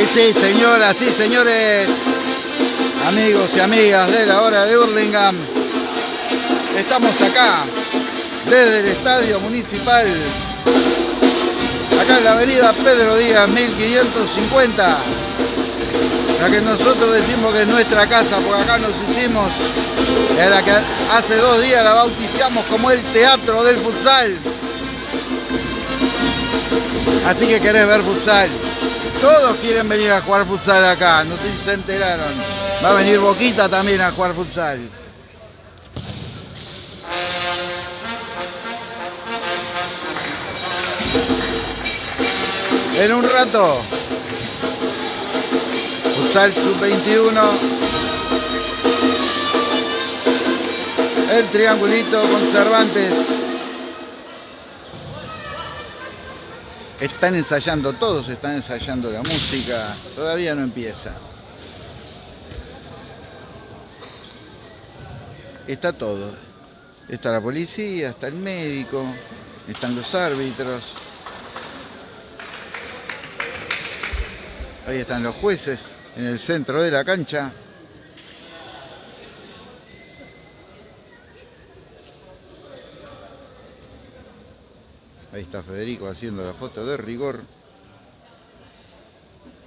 Y sí, señoras, sí, señores, amigos y amigas de la hora de Hurlingham, estamos acá, desde el Estadio Municipal, acá en la avenida Pedro Díaz, 1550, la que nosotros decimos que es nuestra casa, porque acá nos hicimos, en la que hace dos días la bautizamos como el Teatro del Futsal. Así que querés ver futsal. Todos quieren venir a jugar futsal acá, no sé si se enteraron. Va a venir Boquita también a jugar futsal. En un rato, futsal sub-21. El triangulito con Cervantes. Están ensayando, todos están ensayando la música, todavía no empieza. Está todo. Está la policía, está el médico, están los árbitros. Ahí están los jueces en el centro de la cancha. Ahí está Federico haciendo la foto de rigor.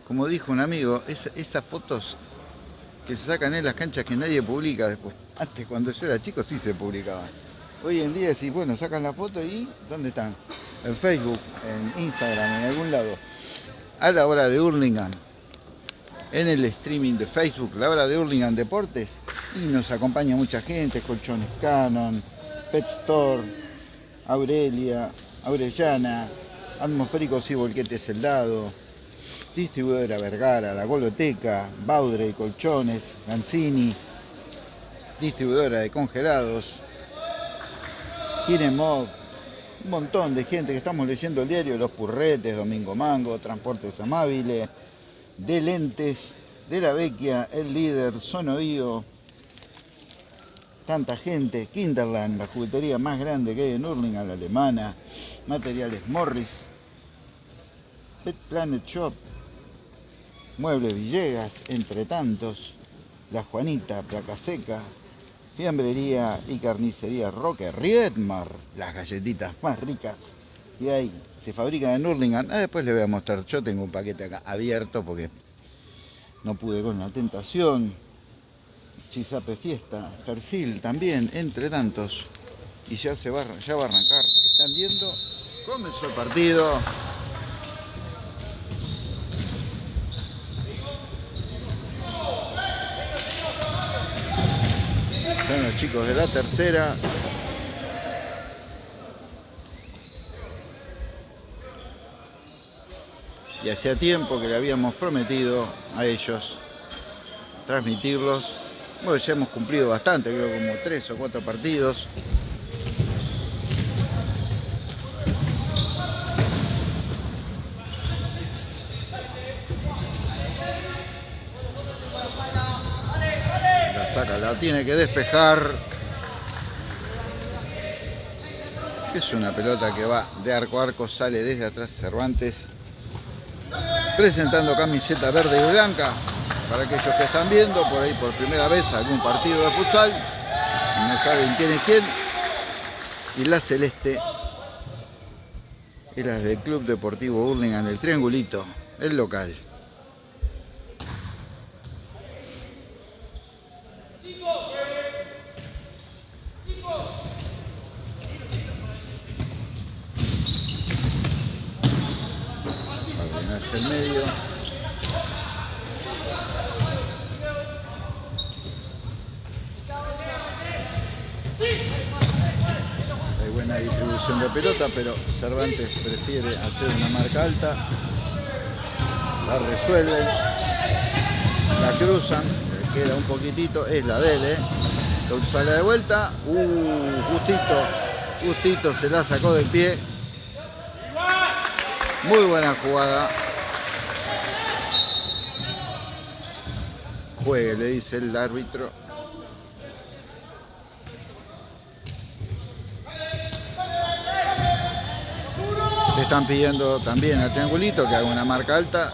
Como dijo un amigo, esas fotos que se sacan en las canchas que nadie publica después. Antes cuando yo era chico sí se publicaban. Hoy en día decís, bueno, sacan la foto y ¿dónde están? En Facebook, en Instagram, en algún lado. A la hora de Hurlingham, en el streaming de Facebook, la hora de Hurlingham Deportes, y nos acompaña mucha gente, Colchones Canon, Pet Store, Aurelia, Aurellana, Atmosféricos y Volquetes Celdado, Distribuidora Vergara, La Goloteca, Baudre y Colchones, Gancini, Distribuidora de Congelados, Kinemog, un montón de gente que estamos leyendo el diario, Los Purretes, Domingo Mango, Transportes Amables, de Lentes, de La Vecchia, El Líder, Sonoío, tanta gente, Kinderland, la juguetería más grande que hay en Urlingan, la alemana, materiales Morris, Pet Planet Shop, Muebles Villegas, entre tantos, La Juanita, Placa Seca, Fiambrería y Carnicería Roque, Riedmar, las galletitas más ricas y ahí se fabrican en Urlingan. Ah, después les voy a mostrar, yo tengo un paquete acá abierto porque no pude con la tentación. Chizape Fiesta, Persil también, entre tantos. Y ya se va, va a arrancar. Están viendo, comenzó el partido. Están los chicos de la tercera. Y hacía tiempo que le habíamos prometido a ellos transmitirlos bueno, ya hemos cumplido bastante, creo como tres o cuatro partidos. La saca, la tiene que despejar. Es una pelota que va de arco a arco, sale desde atrás Cervantes. Presentando camiseta verde y blanca para aquellos que están viendo por ahí por primera vez algún partido de futsal no saben quién es quién. Y la celeste era del Club Deportivo Hurlingham, el Triangulito, el local. el medio. De pelota, pero Cervantes prefiere hacer una marca alta. La resuelven, la cruzan, queda un poquitito, es la de él, ¿eh? sale de vuelta, uh, justito, justito se la sacó del pie. Muy buena jugada. Juegue, le dice el árbitro. Están pidiendo también al triangulito que haga una marca alta.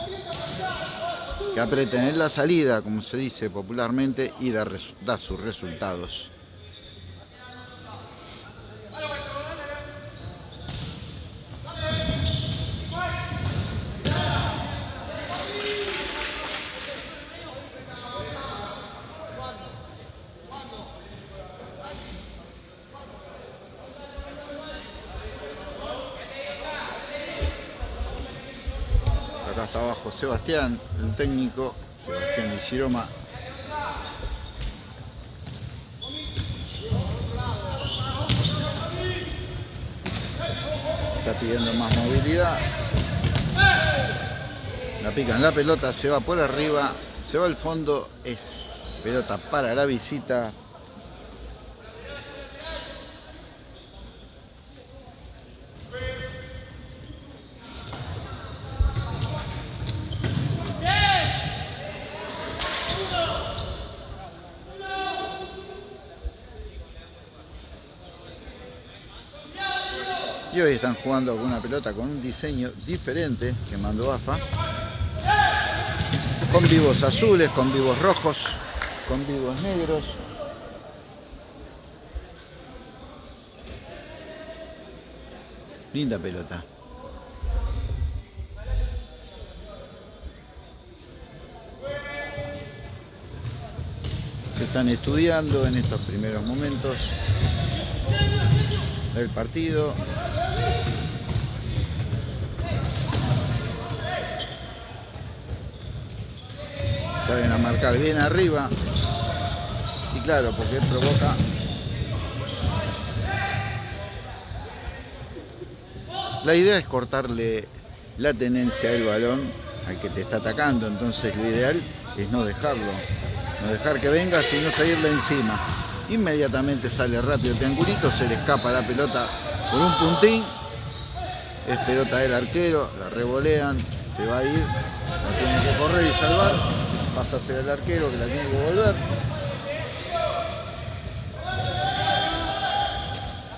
que aprieten en la salida, como se dice popularmente, y da, da sus resultados. Acá está abajo Sebastián, el técnico, Sebastián Ishiroma. Está pidiendo más movilidad. La pican la pelota, se va por arriba, se va al fondo, es pelota para la visita. Y están jugando con una pelota con un diseño diferente que mandó AFA. Con vivos azules, con vivos rojos, con vivos negros. Linda pelota. Se están estudiando en estos primeros momentos del partido. Salen a marcar bien arriba. Y claro, porque provoca La idea es cortarle la tenencia del balón al que te está atacando, entonces lo ideal es no dejarlo, no dejar que venga, sino salirle encima. Inmediatamente sale rápido el triangulito, se le escapa la pelota por un puntín, es pelota del arquero, la revolean, se va a ir, la tiene que correr y salvar, pasa a ser el arquero que la tiene que volver.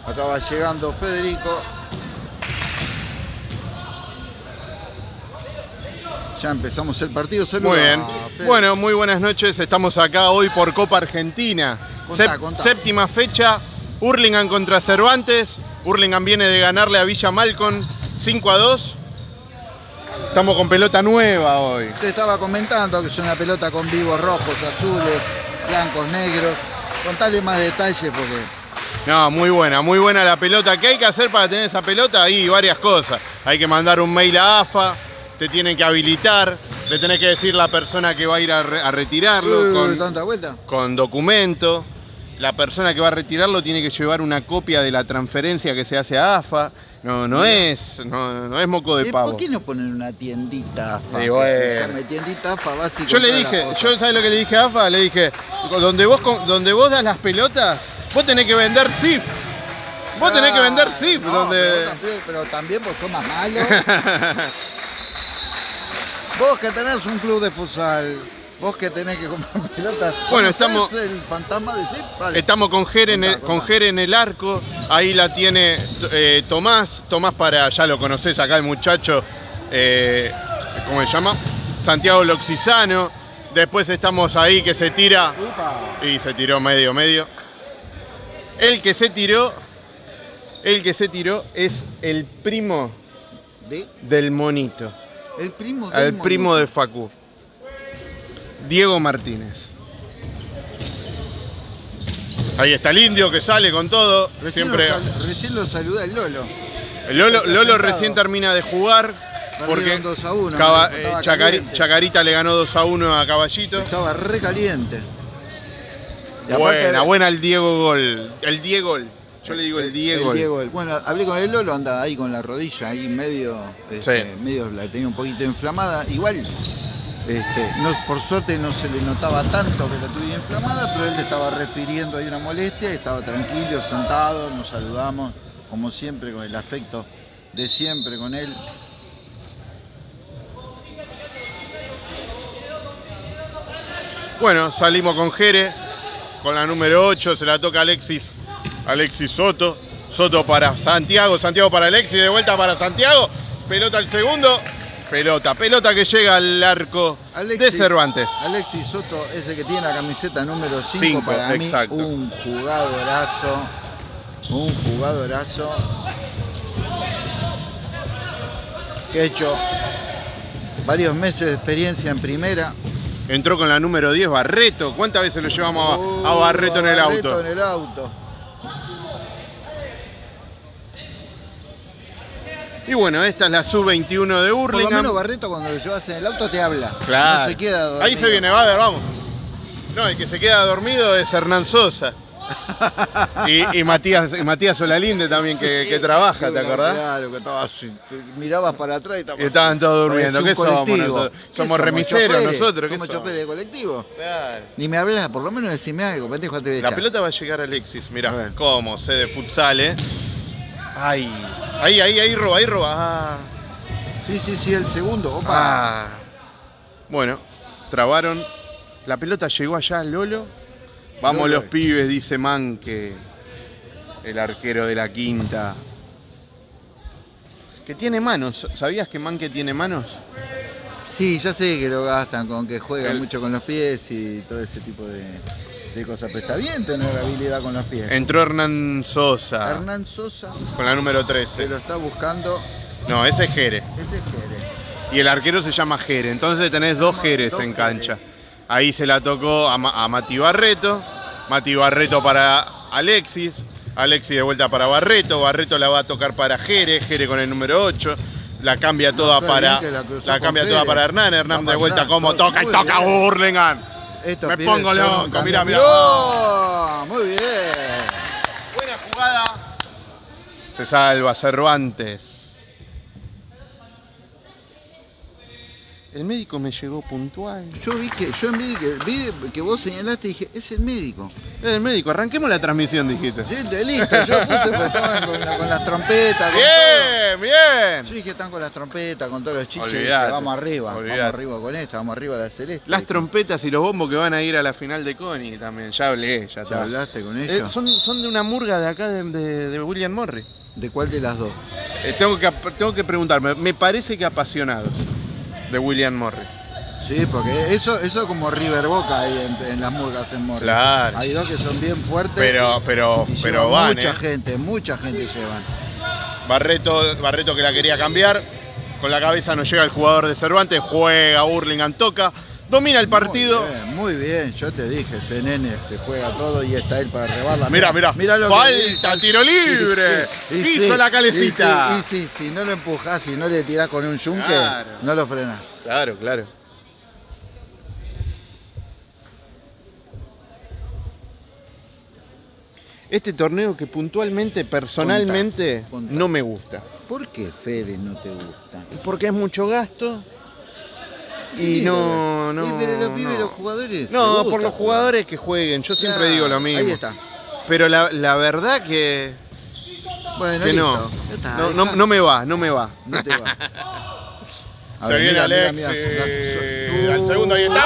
Acá va llegando Federico, Ya empezamos el partido. Saluda, Muy bien. Bueno, muy buenas noches. Estamos acá hoy por Copa Argentina. Contá, Sep- contá. Séptima fecha. Hurlingham contra Cervantes. Hurlingham viene de ganarle a Villa Malcon 5 a 2. Estamos con pelota nueva hoy. Te estaba comentando que es una pelota con vivos rojos, azules, blancos, negros. Contale más detalles porque No, muy buena, muy buena la pelota. ¿Qué hay que hacer para tener esa pelota? Hay varias cosas. Hay que mandar un mail a AFA, te tienen que habilitar, le tenés que decir la persona que va a ir a, re- a retirarlo con, tanta vuelta. con documento. La persona que va a retirarlo tiene que llevar una copia de la transferencia que se hace a AFA. No, no es, no, no es moco de ¿Y pavo. ¿Por qué no ponen una tiendita AFA? Que bueno. se tiendita AFA básico. Yo le dije, yo ¿sabes lo que le dije a AFA? Le dije, donde vos, donde vos das las pelotas, vos tenés que vender SIF. Vos tenés que vender SIF, No, donde... pero, también, pero también vos sos más malo. vos que tenés un club de futsal, vos que tenés que comprar pelotas. Bueno, ¿conocés estamos- el fantasma de SIP? Vale. Estamos con Jere, en el, con. Jere en el arco, ahí la tiene eh, Tomás, Tomás para, ya lo conocés acá el muchacho, eh, ¿cómo se llama? Santiago Loxisano, después estamos ahí que se tira, Upa. y se tiró medio, medio. El que se tiró, el que se tiró es el primo De- del monito, el primo del el primo de Facu, Diego Martínez. Ahí está el indio que sale con todo, Recién, siempre... lo sal- recién lo saluda el Lolo. El Lolo, recién termina de jugar porque Perdieron 2 a 1, Caba- me eh, Chacari-. Chacarita le ganó 2 a 1 a Caballito. Estaba re caliente. Y Buena, buena el Diego Gol. El Diego Gol. Yo le digo el Diego. El Diego, bueno, hablé con el Lolo, anda ahí con la rodilla, ahí medio, este, Sí. medio la tenía un poquito inflamada. Igual, este, no, por suerte no se le notaba tanto que la tuviera inflamada, pero él le estaba refiriendo ahí una molestia, estaba tranquilo, sentado, nos saludamos, como siempre, con el afecto de siempre con él. Bueno, salimos con Jere, con la número 8, se la toca Alexis, Alexis Soto. Soto para Santiago, Santiago para Alexis, de vuelta para Santiago. Pelota al segundo. Pelota, pelota que llega al arco de Cervantes. Alexis Soto, ese que tiene la camiseta número 5 Cinco, para mí, exacto. un jugadorazo. Un jugadorazo. Que ha hecho varios meses de experiencia en primera. Entró con la número 10, Barreto. ¿Cuántas veces lo llevamos a, a Barreto en el Uh, Barreto auto? en el auto. Y bueno, esta es la sub-21 de Por lo menos Hurlingham. Barreto cuando lo llevas en el auto te habla. Claro. No se queda dormido. Ahí se viene, va a ver, vamos. No, el que se queda dormido es Hernán Sosa. Y, y Matías, y Matías Solalinde también que, que trabaja, ¿te acordás? Claro, que estaba así. Mirabas para atrás y estaba. Y estaban todos durmiendo. ¿Qué somos colectivo. nosotros? ¿Qué Somos remiseros choferes? nosotros, ¿qué Somos choferes de colectivo. Claro. Ni me hablas, por lo menos decime algo, pendejo, te La pelota va a llegar a Alexis, mirá, cómo, sé de futsal, ¿eh? Ay, ahí, ahí, ahí roba, ahí roba. Ah. Sí, sí, sí, el segundo. Opa. Ah. Bueno, trabaron. La pelota llegó allá, Lolo. Vamos Lolo. los pibes, dice Manque, el arquero de la quinta. Que tiene manos. ¿Sabías que Manque tiene manos? Sí, ya sé que lo gastan con que juega El- mucho con los pies y todo ese tipo de, de cosas. Pero está bien tener habilidad con los pies. Entró Hernán Sosa Hernán Sosa con la número se 13. lo está buscando. No, ese es Jere. Ese es Jere. Y el arquero se llama Jere. Entonces tenés dos Jeres dos en Jere. cancha. Ahí se la tocó a, Ma- a Mati Barreto. Mati Barreto para Alexis. Alexis de vuelta para Barreto. Barreto la va a tocar para Jere. Jere con el número 8. La cambia toda para. la cambia toda para Hernán. Hernán de vuelta como toca y toca bien. Estos Me pongo loco, mirá. ¡Oh! Muy bien. Buena jugada. Se salva Cervantes. El médico me llegó puntual. Yo vi que, yo vi que, vi que vos señalaste y dije, es el médico. El médico, arranquemos la transmisión, dijiste. De listo, yo puse porque estaban con, la- con las trompetas, con todo. Bien, bien. Yo dije que están con las trompetas, con todos los chiches, dije, vamos arriba, olvidate. vamos arriba con esto, vamos arriba de la celeste. Las trompetas y los bombos que van a ir a la final de Connie también, ya hablé, ya ¿Ya está. hablaste con Eh, ellos? son, son de una murga de acá de, de- de William Morris. ¿De cuál de las dos? Eh, tengo, que, tengo que preguntarme, me parece que apasionados de William Morris. Sí, porque eso, eso como River Boca ahí en, en las murgas en Morris. Claro. Hay dos que son bien fuertes. Pero, pero, y pero van, mucha eh. gente, mucha gente llevan. Barreto, Barreto que la quería cambiar. Con la cabeza no llega el jugador de Cervantes, juega, Hurlingham toca, domina el partido. Muy bien, muy bien, yo te dije, ese nene se juega todo y está él para rebarla. Mirá, mirá, lo que falta, dice. tiro libre. Y sí, y Hizo sí, la calecita. Y sí, y sí, si no lo empujás, si no le tirás con un yunque, Claro. no lo frenás. Claro, claro. Este torneo que puntualmente, personalmente, no me gusta. ¿Por qué Fede no te gusta? Porque es mucho gasto y no, no. y pero los pibes, no. los jugadores. No, gusta por los jugar. jugadores que jueguen. Yo siempre Claro, digo lo mismo. Ahí está. Pero la, la verdad que, Bueno, que listo. no. Está, No, no, me va, no me va. No te va. A Se ver, viene mira, mira, Al segundo ahí está.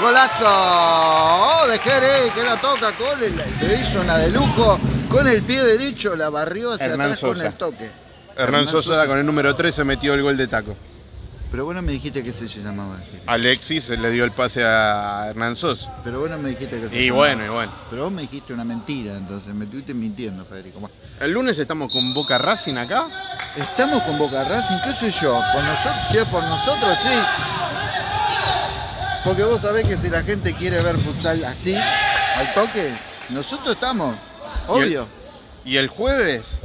¡Golazo! ¡Oh, de Jerez que la toca con el. Le hizo una de lujo. Con el pie derecho la barrió hacia Hernán atrás con el toque. Hernán Sosa con el número 13 metió el gol de taco. Pero vos no me dijiste que se llamaba. Alexis le dio el pase a Hernán Sosa. Pero vos no me dijiste que se Y llamaba. bueno, y bueno. Pero vos me dijiste una mentira, entonces me estuviste mintiendo, Federico. Bueno, El lunes estamos con Boca Racing acá. Estamos con Boca Racing, ¿qué sé yo? Por nosotros, por nosotros, sí. Porque vos sabés que si la gente quiere ver futsal así, al toque, nosotros estamos, obvio. Y el jueves,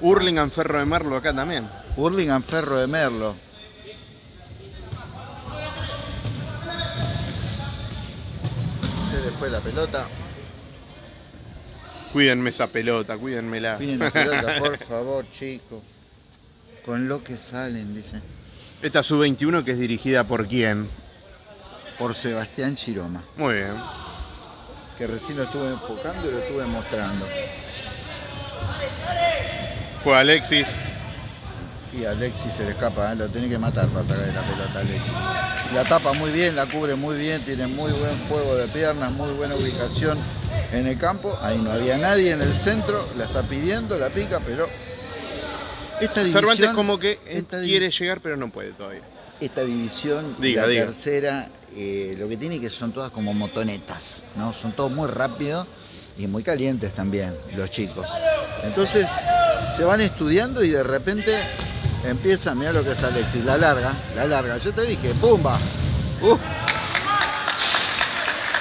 Hurlingham Ferro de Merlo acá también. Hurlingham Ferro de Merlo. Se le fue la pelota. Cuídenme esa pelota, cuídenmela. Miren la pelota, por favor, chicos. Con lo que salen, dice. Esta sub-21 que es dirigida por quién. Por Sebastián Chiroma. Muy bien. Que recién lo estuve enfocando y lo estuve mostrando. Juega Alexis. Y Alexis se le escapa, ¿eh? lo tiene que matar para sacarle la pelota Alexis. La tapa muy bien, la cubre muy bien, tiene muy buen juego de piernas, muy buena ubicación en el campo. Ahí no había nadie en el centro, la está pidiendo, la pica, pero Esta Cervantes división- como que quiere llegar, pero no puede todavía. Esta división, Diga, la diga. tercera, eh, lo que tiene que son todas como motonetas, ¿no? Son todos muy rápidos y muy calientes también, los chicos. Entonces, se van estudiando y de repente empiezan, mira lo que es Alexis, la larga, la larga. Yo te dije, ¡pumba! Uh,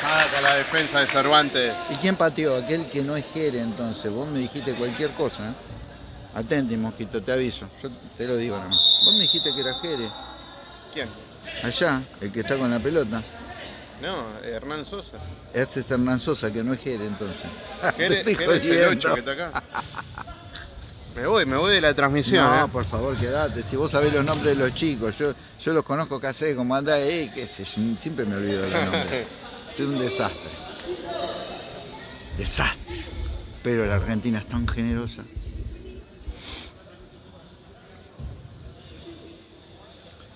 Saca la defensa de Cervantes. ¿Y quién pateó? Aquel que no es Jere, entonces. Vos me dijiste cualquier cosa, ¿eh? Atenti, mosquito, te aviso. Yo te lo digo nomás. Vos me dijiste que era Jere. ¿Quién? Allá, el que está con la pelota. No, Hernán Sosa. Ese es Hernán Sosa, que no es Jere, entonces. Jere, Jere es el jodiendo. 8 que está acá. Me voy, me voy de la transmisión. No, ¿eh? por favor, quedate. Si vos sabés los nombres de los chicos, yo, yo los conozco casi como andá, eh, qué sé yo, siempre me olvido los nombres. Es un desastre. Desastre. Pero la Argentina es tan generosa.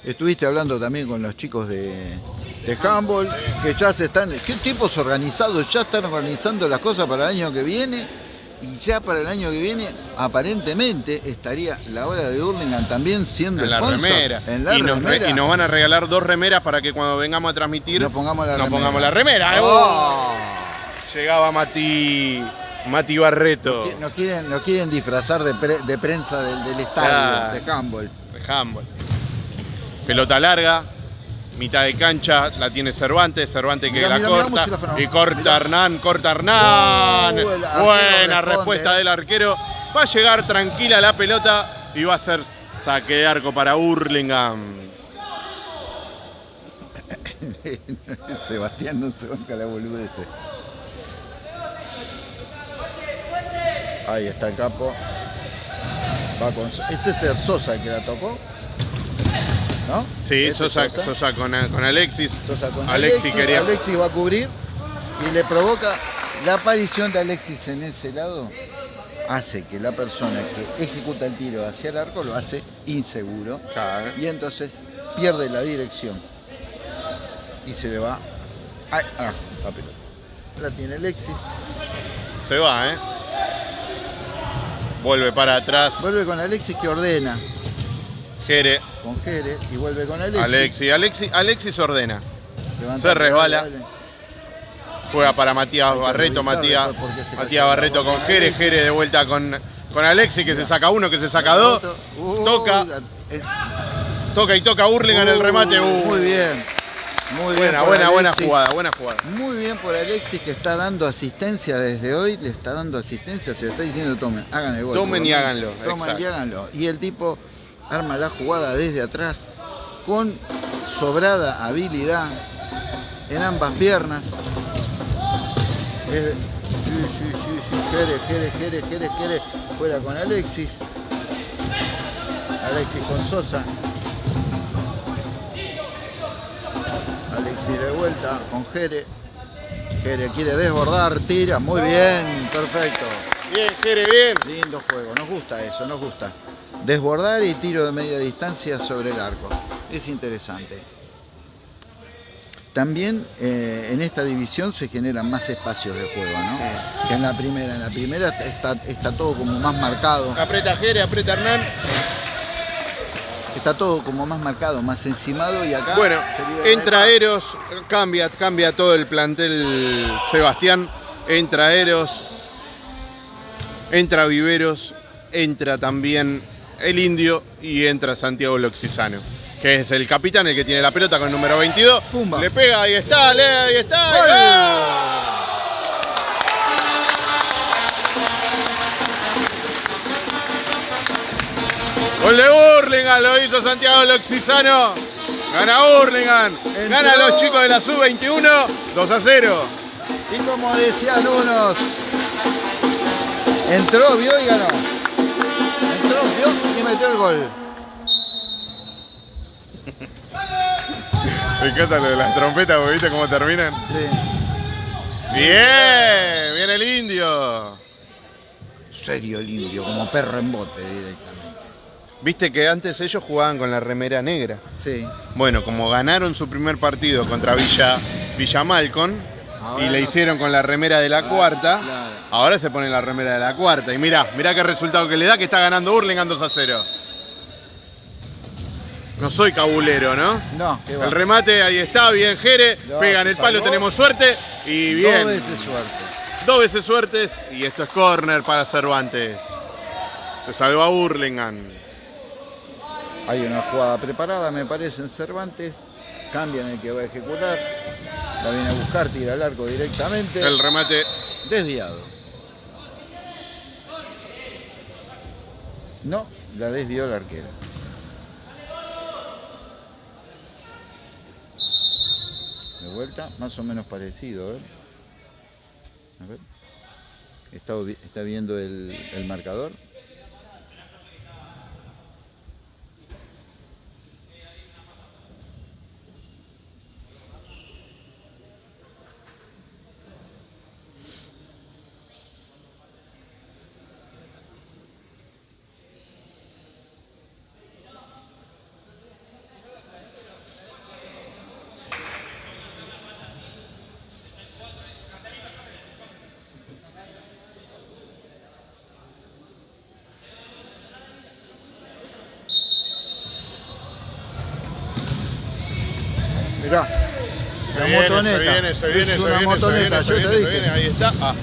Estuviste hablando también con los chicos de, de handball, que ya se están, qué tipos organizados, ya están organizando las cosas para el año que viene, y ya para el año que viene, aparentemente, estaría la hora de Hurlingham también siendo En la sponsor. remera. En la y, nos, re- remera. y nos van a regalar dos remeras para que cuando vengamos a transmitir Nos pongamos la nos remera. pongamos la remera. Oh. Llegaba Mati, Mati Barreto. Nos quieren, nos quieren disfrazar de, pre- de prensa del, del estadio, de handball. de handball. Pelota larga, mitad de cancha, la tiene Cervantes, Cervantes que Mirá, la mirá, corta y corta. Hernán, corta Hernán. Arquero Buena responde, respuesta eh. del arquero. Va a llegar tranquila la pelota y va a ser saque de arco para Hurlingham. Sebastián no se banca la boludez. Ahí está el capo. Va con, ese es el Sosa el que la tocó. ¿No? Sí, Sosa, Sosa con, con Alexis. Sosa con Alexis Alexis, quería- Alexis va a cubrir y le provoca la aparición de Alexis en ese lado hace que la persona que ejecuta el tiro hacia el arco lo hace inseguro Claro. y entonces pierde la dirección y se le va ah, la pelota. La tiene Alexis, Se va, ¿eh? Vuelve para atrás. vuelve con Alexis que ordena Jere, con Jere y vuelve con Alexis. Alexis. Alexis, Alexis ordena. Levanta- se resbala. Juega para Matías Barreto, Matías, Matías Barreto con Jere. Jere de vuelta con, con Alexis que se saca uno, que se saca dos, Uh, toca. eh, toca y toca Hurlingham en el remate. uh, uh. Muy bien. Muy bien. Buena, por buena, buena jugada, buena jugada. Muy bien por Alexis que está dando asistencia desde hoy, le está dando asistencia, se le está diciendo tomen, hagan el gol. Tomen y lo háganlo. Tomen y háganlo. Y el tipo arma la jugada desde atrás con sobrada habilidad en ambas piernas. Es- sí, sí, sí, sí, Jere, Jere, Jere, Jere, Jere, fuera con Alexis. Alexis con Sosa. Alexis de vuelta con Jere. Jere quiere desbordar, tira, muy bien, perfecto. Bien, Jere, bien. Lindo juego, nos gusta eso, nos gusta. Desbordar y tiro de media distancia sobre el arco. Es interesante. También eh, en esta división se generan más espacios de juego, ¿no? Que en la primera. En la primera está, está todo como más marcado. Aprieta Jere, aprieta Hernán. Está todo como más marcado, más encimado y acá. Bueno, entra Eros, cambia, cambia todo el plantel Sebastián. Entra Eros, entra Viveros, entra también el Indio y entra Santiago Loxisano, que es el capitán, el que tiene la pelota con el número 22. Pumba. Le pega, ahí está, le, ahí está. ¡Gol! ¡gol! Gol de Burlingame, lo hizo Santiago Loxisano. Gana Burlingame, gana los chicos de la sub-21, 2 a 0. Y como decían unos, entró, vio y ganó. Entró, vio y metió el gol. Me encanta lo de las trompetas, porque ¿viste cómo terminan? Sí. Bien, viene el indio. Serio el indio, como perro en bote directamente. Viste que antes ellos jugaban con la remera negra. Sí. Bueno, como ganaron su primer partido contra Villa, Villa Malcon, y le hicieron con la remera de la cuarta. claro. Ahora se pone la remera de la cuarta. Y mirá, mirá qué resultado que le da, que está ganando Hurlingham 2 a 0. No soy cabulero, ¿no? No, que va. El remate ahí está, bien Jere, No, pega en se el palo, salvó. tenemos suerte y bien. Dos veces suerte. Dos veces suertes y esto es corner para Cervantes. Se salva a Hurlingham. Hay una jugada preparada, me parece, en Cervantes. Cambian el que va a ejecutar. La viene a buscar, tira al arco directamente. El remate Desviado. No, la desvió el arquero. De vuelta, más o menos parecido, ¿eh? A ver. Está, está viendo el, el marcador. Mirá. Se La viene, motoneta. Se viene, se viene, es una motoneta, yo viene, te dije. viene, Ahí está. Ah,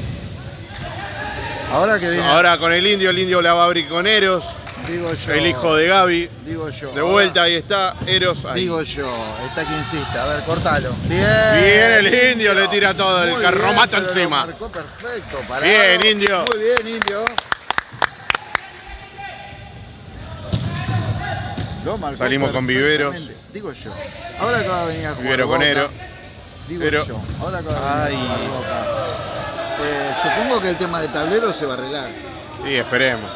Ahora que viene. Ahora con el indio, el indio la va a abrir con Eros, digo yo. el hijo de Gaby. Digo yo. De vuelta, ahí está, Eros. Ahí. Digo yo. Está quien insiste. A ver, cortalo. Bien. Bien, el indio le tira todo, el Muy carromato bien, pero lo encima. marcó perfecto. parado. Bien, indio. Muy bien, indio. Salimos con Viveros. Digo yo. Ahora que va a venir a jugar. Vivero con Boca, Ero. Digo Pero- yo. Ahora que va a venir a jugar. Eh, supongo que el tema de tablero se va a arreglar. Sí, esperemos.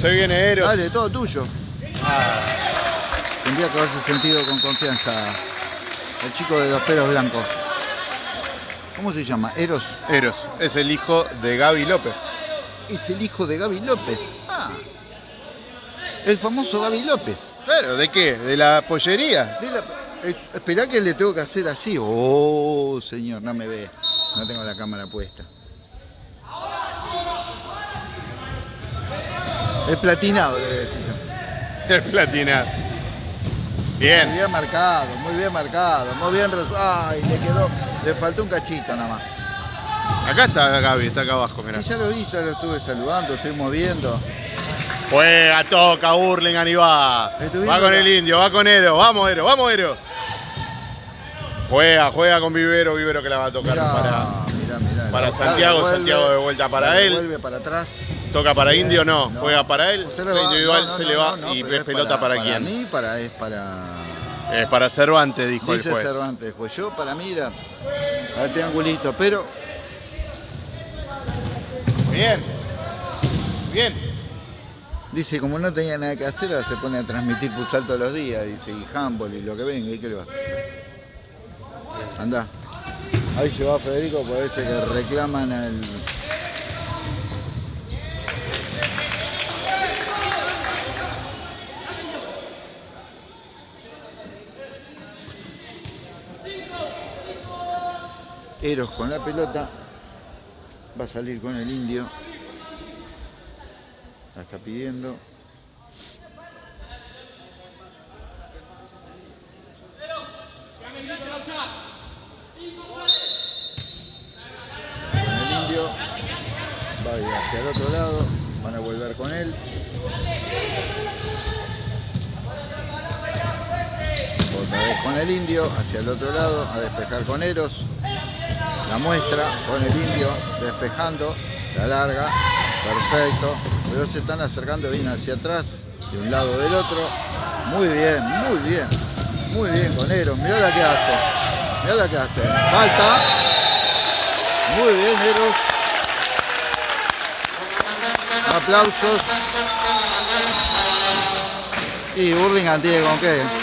Se viene Eros. Dale, todo tuyo. Tendría que haberse sentido con confianza el chico de los pelos blancos. ¿Cómo se llama? Eros. Eros, es el hijo de Gaby López. Es el hijo de Gaby López. Ah. El famoso Gaby López. Claro, ¿de qué? ¿De la pollería? De la- Esperá que le tengo que hacer así. Oh, señor, no me ve. No tengo la cámara puesta. El platinado, le voy a decir yo. El platinar. Muy Bien. bien marcado, muy bien marcado, muy bien. Ay, le quedó. Le faltó un cachito nada más. Acá está Gaby, está acá abajo, mirá. Sí, ya lo vi, ya lo estuve saludando, estoy moviendo. Juega, toca, Hurlingham y va. Va con el indio, va con Ero. Vamos, Ero, vamos, Ero. Juega, juega con Vivero, Vivero que la va a tocar Mirá, para. mirá, mirá, para la busca, Santiago, devuelve, Santiago de vuelta para él. Vuelve para atrás. Toca para Indio, no. no. Juega para él. Se la le va, individual se le va y pero es pelota para, quién. Para mí, para, es para. Es para Cervantes, dijo Dice el juez. Cervantes, pues yo para mí era al triangulito, pero Bien. Bien. dice como no tenía nada que hacer, ahora se pone a transmitir futsal todos los días, dice, y handball y lo que venga, ¿y qué le vas a hacer? Anda. Ahí se va Federico, parece que reclaman al. Eros con la pelota. Va a salir con el indio. La está pidiendo. Con el indio. Va a ir hacia el otro lado. Van a volver con él. Otra vez con el indio, hacia el otro lado, a despejar con Eros. La muestra con el indio, despejando, la larga, perfecto. Pero se están acercando bien hacia atrás, de un lado del otro. Muy bien, muy bien, muy bien con Eros. Mirá la que hace, mirá la que hace. Falta. Muy bien, Eros. Aplausos. Y Burlingame tiene con qué.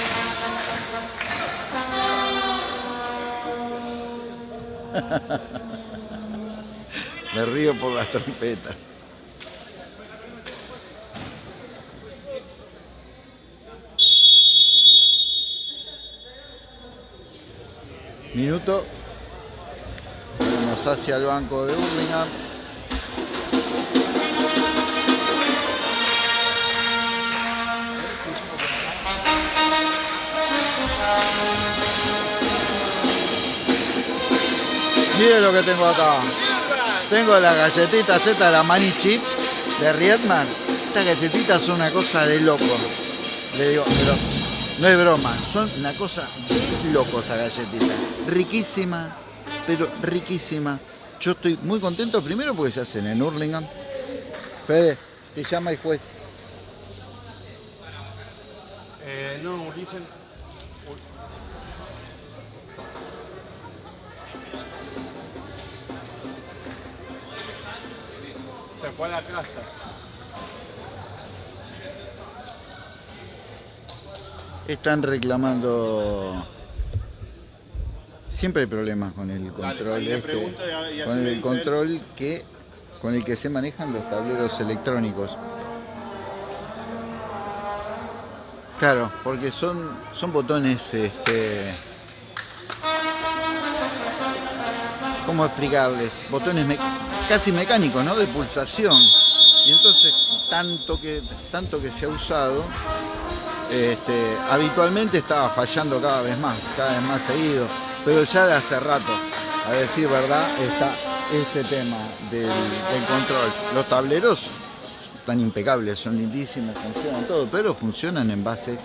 Me río por las trompetas. Minuto. Vamos hacia el banco de Birmingham. Mire lo que tengo acá. Tengo la galletita Z, la Mani Chip de Riedman. Estas galletitas son una cosa de loco. Le digo, pero no es broma, son una cosa de loco esta galletita. Riquísima, pero riquísima. Yo estoy muy contento primero porque se hacen en Hurlingham. Fede, te llama el juez. Eh, no, dicen. Se fue a la casa. Están reclamando. Siempre hay problemas con el control este, pregunto y a- y así con el control que con el que se manejan los tableros electrónicos. Claro, porque son son botones este ¿Cómo explicarles? Botones me- casi mecánicos, ¿no? De pulsación. Y entonces, tanto que, tanto que se ha usado, este, habitualmente estaba fallando cada vez más, cada vez más seguido. Pero ya de hace rato, a decir verdad, está este tema del, del control. Los tableros están impecables, son lindísimos, funcionan todo, pero funcionan en base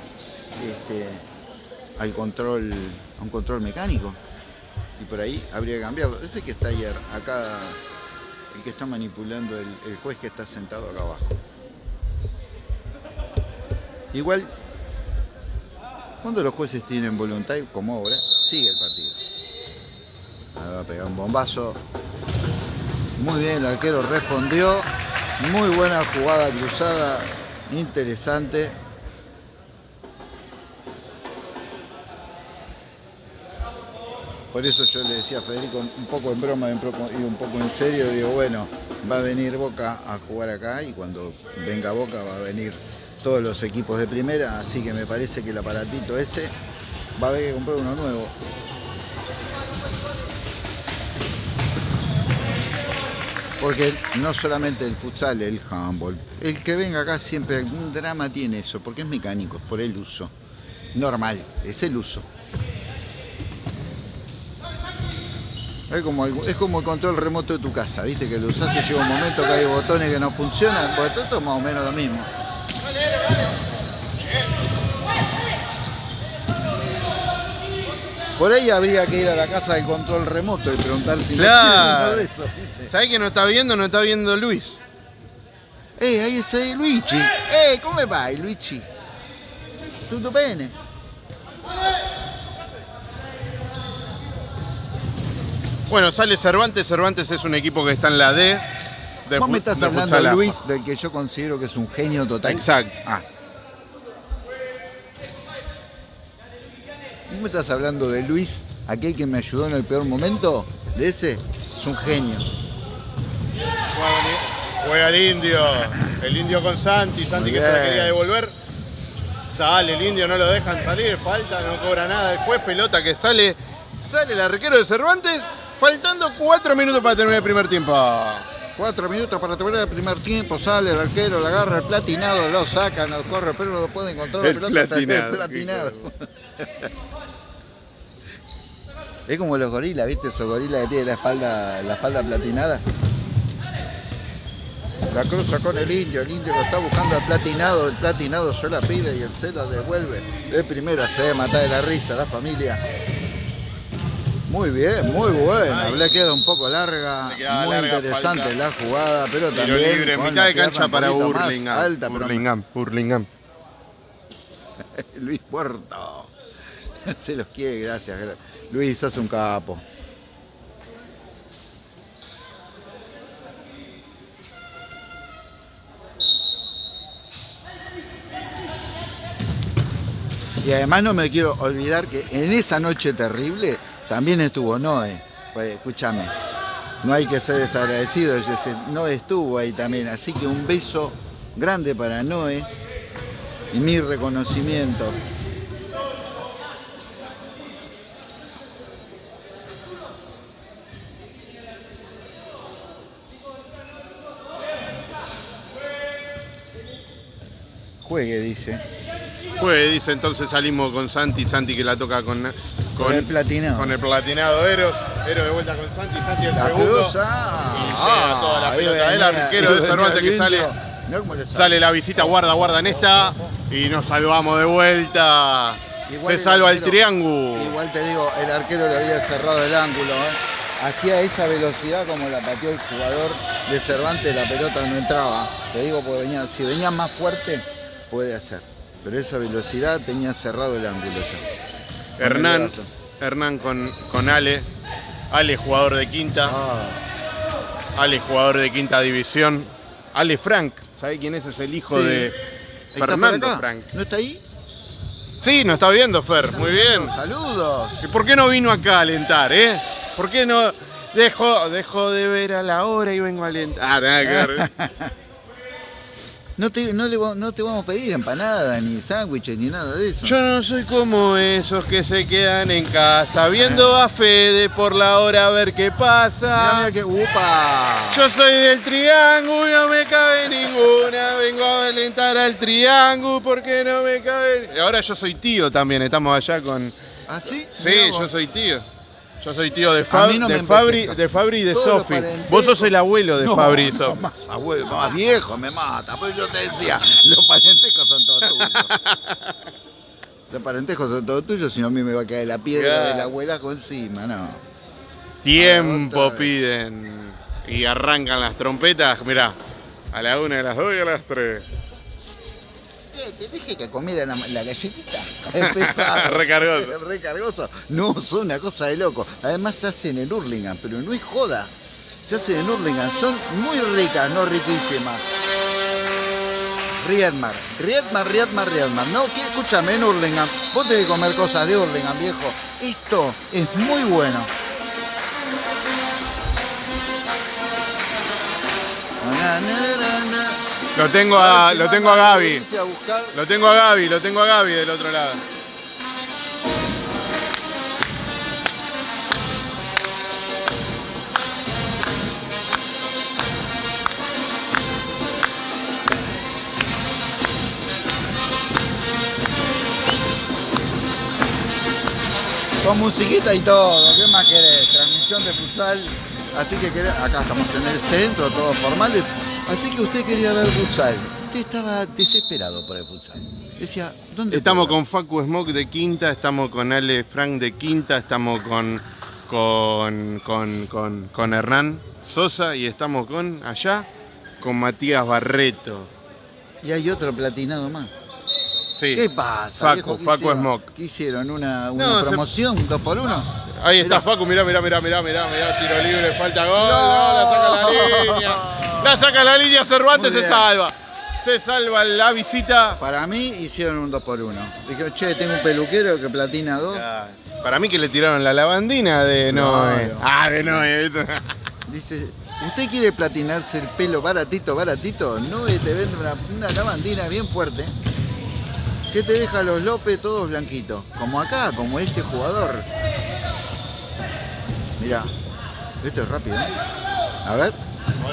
este, al control, a un control mecánico. Y por ahí habría que cambiarlo. Ese que está ayer, acá, el que está manipulando el, juez que está sentado acá abajo. Igual, cuando los jueces tienen voluntad, como ahora, sigue el partido. Ahora va a pegar un bombazo. Muy bien, el arquero respondió. Muy buena jugada cruzada, interesante. Por eso yo le decía a Federico, un poco en broma y un poco en serio, digo, bueno, va a venir Boca a jugar acá y cuando venga Boca va a venir todos los equipos de primera, así que me parece que el aparatito ese va a haber que comprar uno nuevo. Porque no solamente el futsal, el handball, el que venga acá siempre algún drama tiene eso, porque es mecánico, es por el uso. Normal, es el uso. Es como, el, es como el control remoto de tu casa, viste que lo usás y llega un momento que hay botones que no funcionan, pues esto es más o menos lo mismo. Por ahí habría que ir a la casa del control remoto y preguntar si no Claro. uno de. ¿viste? ¿Sabés que no está viendo? No está viendo Luis. Eh, ahí está Luigi. Eh, come vai Luigi? Tutto bene? Bueno, sale Cervantes. Cervantes es un equipo que está en la D. De Vos me estás de hablando de. Luis, del que yo considero que es un genio total. Exacto. Ah. ¿Vos me estás hablando de Luis, aquel que me ayudó en el peor momento? ¿De ese? Es un genio. Juega el indio. El indio con Santi. Santi que se la quería devolver. Sale el indio, no lo dejan salir. Falta, no cobra nada. Después pelota que sale. Sale el arquero de Cervantes. Faltando cuatro minutos para terminar el primer tiempo. Cuatro minutos para terminar el primer tiempo, sale el arquero, le agarra el platinado, lo saca, no corre, pero no lo puede encontrar. El la pelota, sale platinado, el platinado. es como los gorilas, ¿viste? Esos gorilas que tienen la espalda, la espalda platinada. La cruza con el indio, el indio lo está buscando al platinado, el platinado se la pide y él se la devuelve. De primera se debe matar de la risa la familia. Muy bien, muy buena. Ay. Le queda un poco larga, muy larga, interesante falta. la jugada, pero Tiro también libre, con mitad de cancha para Burlingame. alta, pero Burlingame. Luis Puerto. Se los quiere, gracias. gra- Luis, hace un capo. Y además no me quiero olvidar que en esa noche terrible también estuvo Noé, eh, pues, escúchame. No hay que ser desagradecido, Noé estuvo ahí también. Así que un beso grande para Noé y mi reconocimiento. Juegue, dice. Juegue, dice, entonces salimos con Santi, Santi que la toca con con el platinado. Con el platinado Eros, Eros de vuelta con Santi, Santi el La segundo. ah, Y toda la pelota. El arquero de Cervantes que sale, sale la visita, guarda, guarda en esta. Y nos salvamos de vuelta. Igual Se salva el triángulo. Igual te digo, el arquero le había cerrado el ángulo. ¿eh? Hacía esa velocidad como la pateó el jugador de Cervantes, la pelota no entraba. Te digo, porque venía, si venía más fuerte, puede hacer. Pero esa velocidad tenía cerrado el ángulo ya. Hernán. Hernán con, con Ale. Ale jugador de quinta. Ah, Ale jugador de quinta división. Ale Frank, ¿sabe quién es? Es el hijo Sí. de ¿está por Fernando? Frank. ¿No está ahí? Sí, nos está viendo Fer, muy bien. Saludos. ¿Y por qué no vino acá a alentar, eh? ¿Por qué no dejo, dejo de ver a la hora y vengo a alentar? Ah, nada que ver. No te, no, le, va- no te vamos a pedir empanadas, ni sándwiches, ni nada de eso. Yo no soy como esos que se quedan en casa viendo a Fede por la hora a ver qué pasa. mira que. ¡Upa! Yo soy del triángulo, no me cabe ninguna. Vengo a alentar al triángulo porque no me cabe. Ahora yo soy tío también, estamos allá con. ¿Ah, sí? Sí, yo soy tío. Yo soy tío de, Fab- no de, Fabri, de Fabri y de Sofi. Vos sos el abuelo de No, Fabri y no, Sofi. más abuelo, más viejo me mata. Pues yo te decía, los parentescos son todos tuyos. Los parentescos son todos tuyos, si no a mí me va a caer la piedra Claro. de la abuela encima, no. Tiempo piden. Y arrancan las trompetas, mirá. A la una, a las dos y a las tres. ¿Te dije que comiera la, la galletita? Recargoso. No, son una cosa de loco. Además se hacen en Hurlingham, pero no es joda. Se hacen en Hurlingham. Son muy ricas, no riquísimas. Riedmar, Riedmar, Riedmar, Riedmar. No, que escúchame, en Hurlingham. Vos tenés que comer cosas de Hurlingham, viejo. Esto es muy bueno. Na, na, na, na. Lo tengo a, lo tengo a Gaby. Lo tengo a Gaby, lo tengo a Gaby del otro lado. Con musiquita y todo, ¿qué más querés? Transmisión de futsal. Así que querés- acá estamos en el centro, todos formales. Así que usted quería ver futsal. Usted estaba desesperado por el futsal. Decía, ¿dónde Estamos puedo con Facu Smoke de quinta, estamos con Ale Frank de quinta, estamos con, con, con, con, con Hernán Sosa y estamos con allá con Matías Barreto. Y hay otro platinado más. Sí. ¿Qué pasa? Facu, Facu hicieron? Smoke. ¿Qué hicieron? ¿Una, una No, se- promoción? ¿Dos por uno? Ahí está. Facu, mirá, mirá, mirá, mirá, mirá, mirá, tiro libre, falta gol, No. no, la saca la línea. La saca la línea, Cervantes se salva. Se salva la visita. Para mí hicieron un dos por uno. Dije, che, tengo un peluquero que platina dos. Para mí que le tiraron la lavandina de Noé. Claro. Ah, de Noé. Dice, ¿usted quiere platinarse el pelo baratito, baratito? No, eh, te vende una, una lavandina bien fuerte que te deja los lopes todos blanquitos. Como acá, como este jugador. Mirá, esto es rápido. ¿eh? A ver,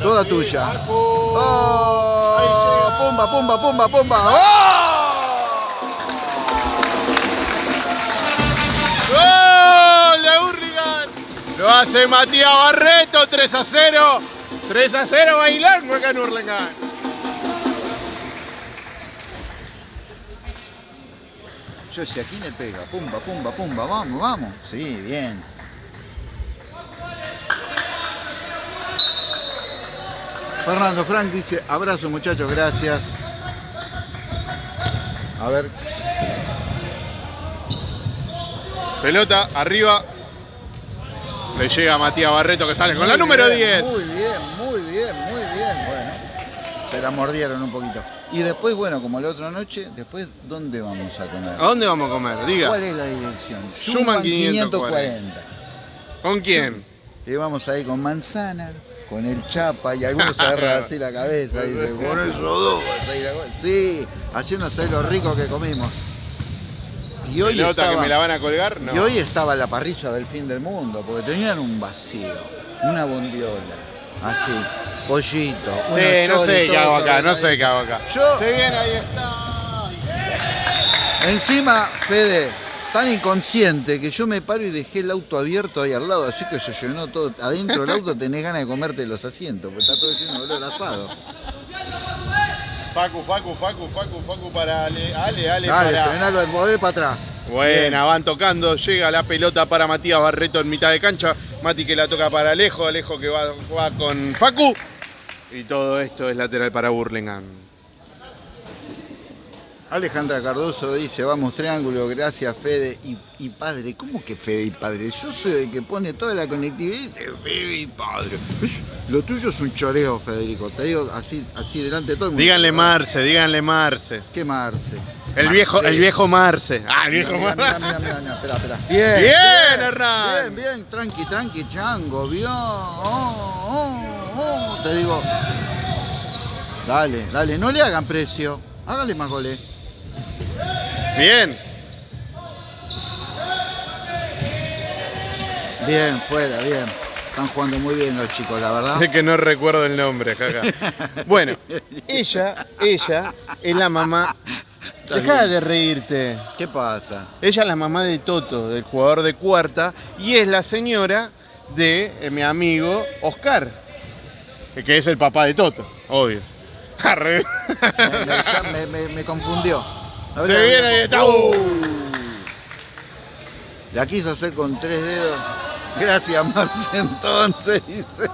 toda tuya. ¡Oh! ¡Pumba, pumba, pumba, pumba! ¡Oh! ¡Gol de Hurlingham! Lo hace Matías Barreto, 3 a 0. 3 a 0 bailar acá en Hurlingham. Yo decía, ¿quién le pega? Pumba, pumba, pumba, vamos, vamos. Sí, bien. Fernando Frank dice, abrazo muchachos, gracias. A ver, Pelota arriba. Le llega a Matías Barreto que sale con la número bien, 10. Muy bien, muy bien, muy bien. Bueno, se la mordieron un poquito. Y después, bueno, como la otra noche, después, ¿dónde vamos a comer? ¿A dónde vamos a comer? Diga. ¿Cuál es la dirección? Schumann Schumann 540. ¿Con quién? Y vamos ahí con manzana, con el chapa y algunos se agarran así la cabeza y dicen, con eso dos. vas a ir a-". Sí, haciéndose lo rico que comimos. Y hoy, estaba, que me la van a colgar. No. y hoy estaba la parrilla del fin del mundo, porque tenían un vacío, una bondiola, así, pollito. Sí, no sé qué hago acá, no sé qué hago acá. Yo- Se viene, ahí está. Encima, Fede, tan inconsciente que yo me paro y dejé el auto abierto ahí al lado, así que se llenó todo. Adentro del auto tenés ganas de comerte los asientos, porque está todo lleno de olor asado. Facu, Facu, Facu, Facu, Facu para Ale, Ale, Ale Dale, para... frenalo, volvé para atrás. Buena, van tocando, llega la pelota para Matías Barreto en mitad de cancha. Mati que la toca para Alejo, Alejo que va, va con Facu. Y todo esto es lateral para Burlingame. Alejandra Cardoso dice, vamos triángulo, gracias Fede y, y padre. ¿Cómo que Fede y padre? Yo soy el que pone toda la conectividad y dice Fede y padre. Lo tuyo es un choreo, Federico. Te digo así, así delante de todo el mundo. Díganle Marce, díganle Marce. ¿Qué Marce? El viejo, el viejo Marce. Ah, el viejo Marce. mira, mira, mira, espera, espera. Bien, Bien, Hernán. Bien, bien, tranqui, tranqui, chango, vio. Oh, oh, oh. Te digo. Dale, dale, no le hagan precio. Hágale más goles. Bien. Bien, fuera, bien. Están jugando muy bien los chicos, la verdad. Sé que no recuerdo el nombre, jaja. Bueno, ella, ella es la mamá. Deja de reírte. ¿Qué pasa? Ella es la mamá de Toto, del jugador de cuarta, y es la señora de eh, mi amigo Oscar, eh, que es el papá de Toto, obvio. Me- me- me confundió. Se viene y está. Uh. La quiso hacer con tres dedos. Gracias, Marce, entonces, dice.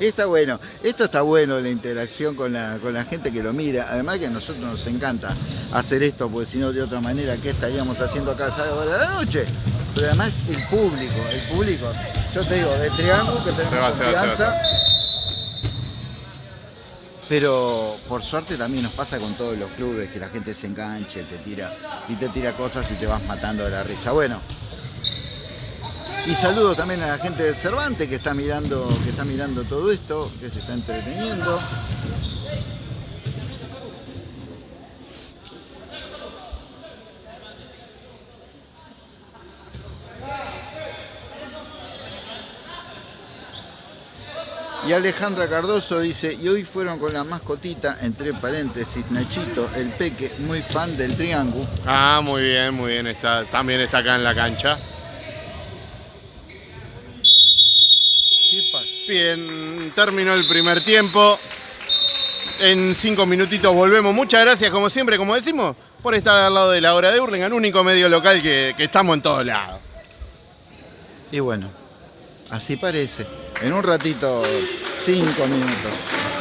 Está bueno, esto está bueno, la interacción con la, con la gente que lo mira. Además que a nosotros nos encanta hacer esto, porque si no, de otra manera, ¿qué estaríamos haciendo acá a hora de la noche? Pero además el público, el público, yo te digo, de Triángulo que tenemos Se va, se va, se va, confianza. Pero por suerte también nos pasa con todos los clubes que la gente se enganche, te tira y te tira cosas y te vas matando de la risa. Bueno. Y saludo también a la gente de Cervantes que está mirando, que está mirando todo esto, que se está entreteniendo. Y Alejandra Cardoso dice, y hoy fueron con la mascotita, entre paréntesis, Nachito, el peque, muy fan del triángulo. Ah, muy bien, muy bien. Está, también está acá en la cancha. Bien, terminó el primer tiempo. En cinco minutitos volvemos. Muchas gracias, como siempre, como decimos, por estar al lado de la hora de Hurlingham, único medio local que, que estamos en todos lados. Y bueno, así parece. En un ratito, cinco minutos.